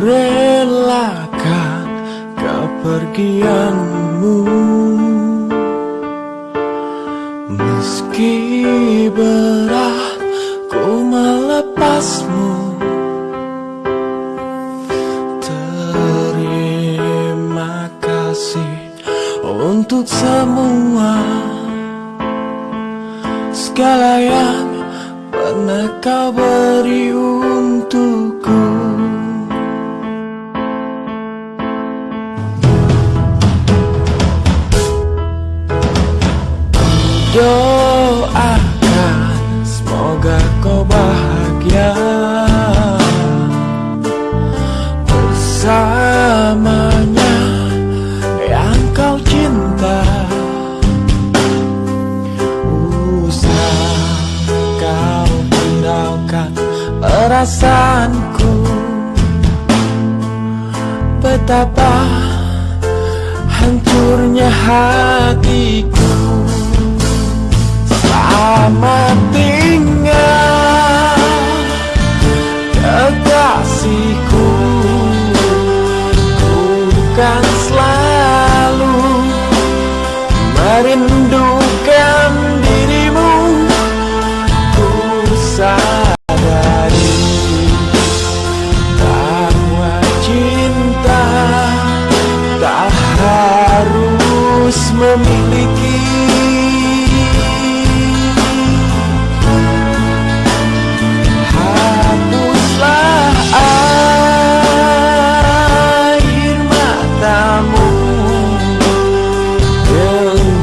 relakan kepergianmu. Meski berat ku melepasmu Terima kasih untuk semua Segala yang pernah kau beri untukku Doakan semoga kau bahagia. Bersamanya yang kau cinta. Usah kau hiraukan perasaanku. Betapa hancurnya hatiku Selamat tinggal Kekasihku. Ku kan selalu Merindukan dirimu. Ku sadari Bahwa cinta Tak harus memiliki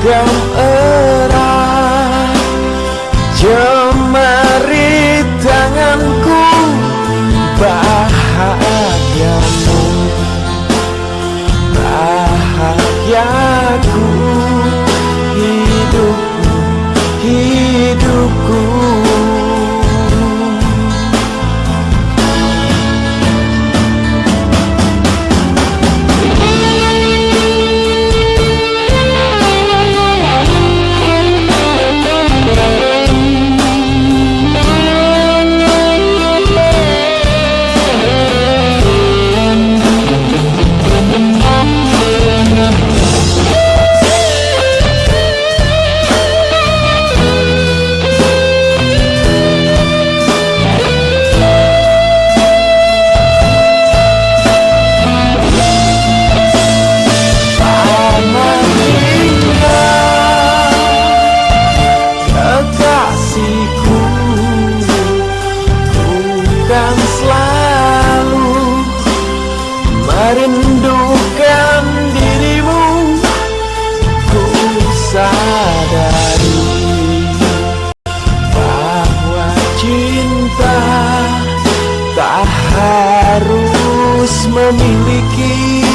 Genggam erat. Jemari tanganku Bahagiamu Bahagiaku Merindukan dirimu Ku sadari Bahwa cinta Tak harus memiliki